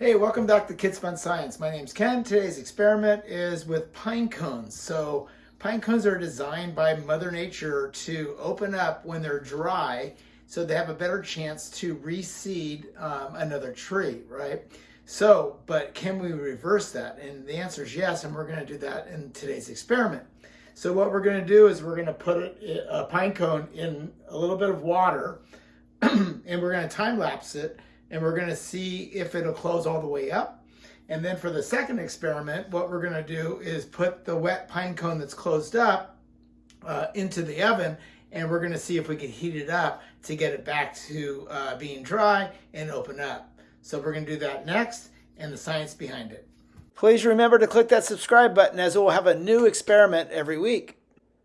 Hey, welcome back to Kids Fun Science. My name's Ken. Today's experiment is with pine cones. So pine cones are designed by Mother Nature to open up when they're dry so they have a better chance to reseed um, another tree, right? So, but can we reverse that? And the answer is yes, and we're gonna do that in today's experiment. So what we're gonna do is we're gonna put a pine cone in a little bit of water and we're gonna time lapse it and we're gonna see if it'll close all the way up. And then for the second experiment, what we're gonna do is put the wet pine cone that's closed up uh, into the oven and we're gonna see if we can heat it up to get it back to uh, being dry and open up. So we're gonna do that next and the science behind it. Please remember to click that subscribe button as we'll have a new experiment every week.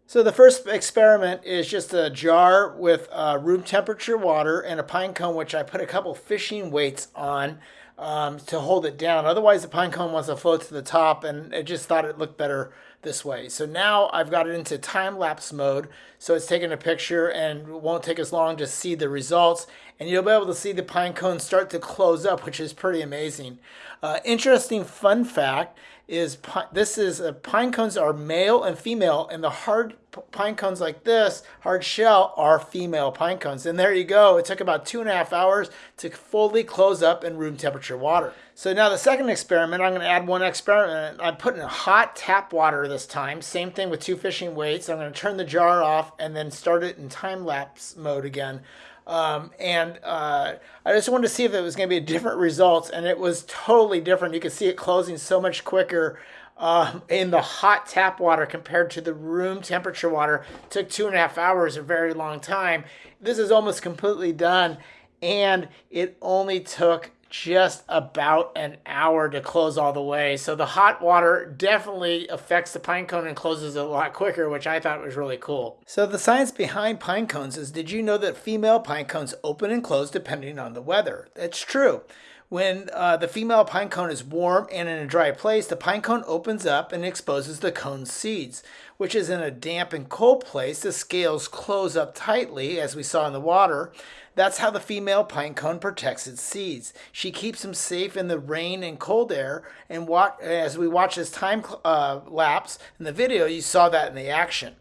So the first experiment is just a jar with uh, room temperature water and a pine cone, which I put a couple fishing weights on um, to hold it down. Otherwise, the pine cone wants to float to the top, and I just thought it looked better this way. So now I've got it into time-lapse mode, so it's taking a picture and won't take as long to see the results. And you'll be able to see the pine cone start to close up, which is pretty amazing. Uh, interesting fun fact is this is uh, pine cones are male and female and the hard pine cones like this hard shell are female pine cones. And there you go. It took about two and a half hours to fully close up in room temperature water. So now the second experiment i'm going to add one experiment. I'm putting hot tap water this time. Same thing with two fishing weights. I'm going to turn the jar off and then start it in time lapse mode again. Um, and uh, I just wanted to see if it was going to be a different results, and it was totally different. You could see it closing so much quicker um, in the hot tap water compared to the room temperature water. It took two and a half hours, a very long time. This is almost completely done, and it only took just about an hour to close all the way. So the hot water definitely affects the pine cone and closes a lot quicker, which I thought was really cool. So the science behind pine cones is did you know that female pine cones open and close depending on the weather? That's true. When uh, the female pine cone is warm and in a dry place, the pine cone opens up and exposes the cone's seeds, which is in a damp and cold place. The scales close up tightly, as we saw in the water. That's how the female pine cone protects its seeds. She keeps them safe in the rain and cold air. And watch, as we watch this time uh, lapse in the video, you saw that in the action.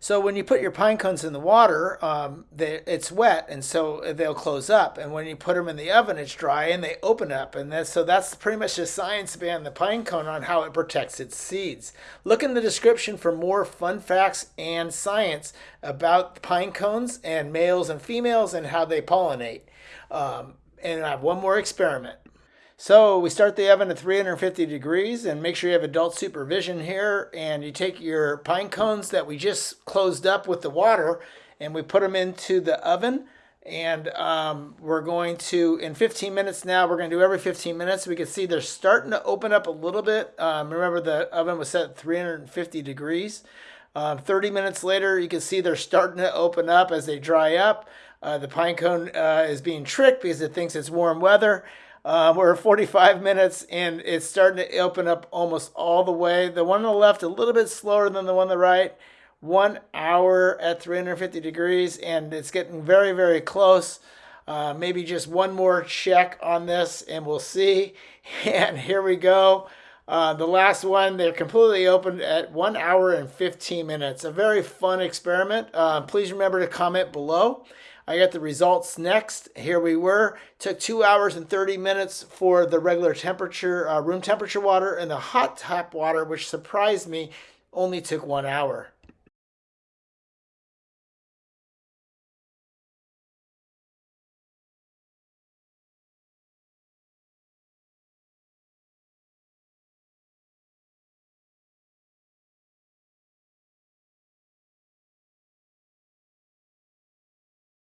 So when you put your pine cones in the water, um, they, it's wet, and so they'll close up. And when you put them in the oven, it's dry, and they open up. And that's, so that's pretty much the science behind the pine cone on how it protects its seeds. Look in the description for more fun facts and science about pine cones and males and females and how they pollinate. Um, and I have one more experiment. So we start the oven at 350 degrees and make sure you have adult supervision here. And you take your pine cones that we just closed up with the water and we put them into the oven. And um, we're going to, in 15 minutes now, we're going to do every 15 minutes. We can see they're starting to open up a little bit. Um, remember the oven was set at 350 degrees. Um, 30 minutes later, you can see they're starting to open up as they dry up. Uh, the pine cone uh, is being tricked because it thinks it's warm weather. Um, we're 45 minutes and it's starting to open up almost all the way. The one on the left a little bit slower than the one on the right. One hour at 350 degrees and it's getting very, very close. Uh, maybe just one more check on this and we'll see. And here we go. Uh, the last one, they're completely open at one hour and 15 minutes. A very fun experiment. Uh, please remember to comment below. I got the results next. Here we were. Took two hours and 30 minutes for the regular temperature, uh, room temperature water, and the hot tap water, which surprised me, only took one hour.